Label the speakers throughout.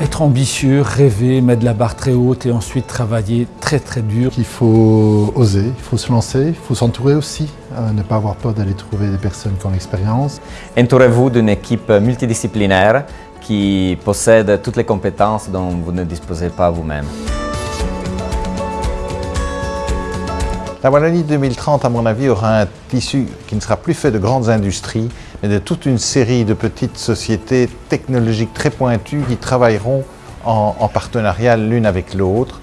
Speaker 1: être ambitieux, rêver, mettre la barre très haute et ensuite travailler très très dur.
Speaker 2: Il faut oser, il faut se lancer, il faut s'entourer aussi, euh, ne pas avoir peur d'aller trouver des personnes qui ont l'expérience.
Speaker 3: Entourez-vous d'une équipe multidisciplinaire qui possède toutes les compétences dont vous ne disposez pas vous-même.
Speaker 4: La Wallonie 2030, à mon avis, aura un tissu qui ne sera plus fait de grandes industries, mais de toute une série de petites sociétés technologiques très pointues qui travailleront en, partenariat l'une avec l'autre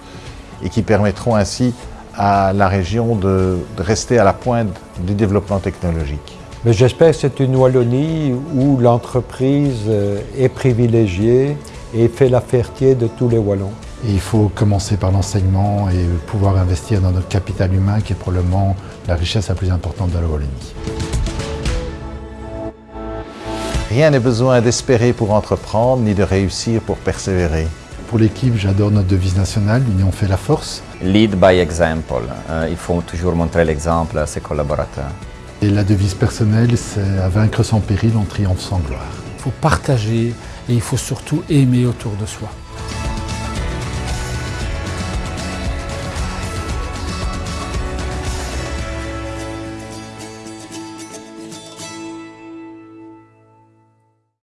Speaker 4: et qui permettront ainsi à la région de, rester à la pointe du développement technologique.
Speaker 5: J'espère que c'est une Wallonie où l'entreprise euh, est privilégiée et fait la fierté de tous les Wallons
Speaker 2: il faut commencer par l'enseignement et pouvoir investir dans notre capital humain qui est probablement la richesse la plus importante de la Wallonie.
Speaker 4: Rien n'est besoin d'espérer pour entreprendre, ni de réussir pour persévérer.
Speaker 2: Pour l'équipe, j'adore notre devise nationale, l'union fait la force.
Speaker 3: Lead by example. Euh, il faut toujours montrer l'exemple à ses collaborateurs.
Speaker 2: Et la devise personnelle, c'est à vaincre sans péril, on triomphe sans gloire.
Speaker 1: Il faut partager et il faut surtout aimer autour de soi.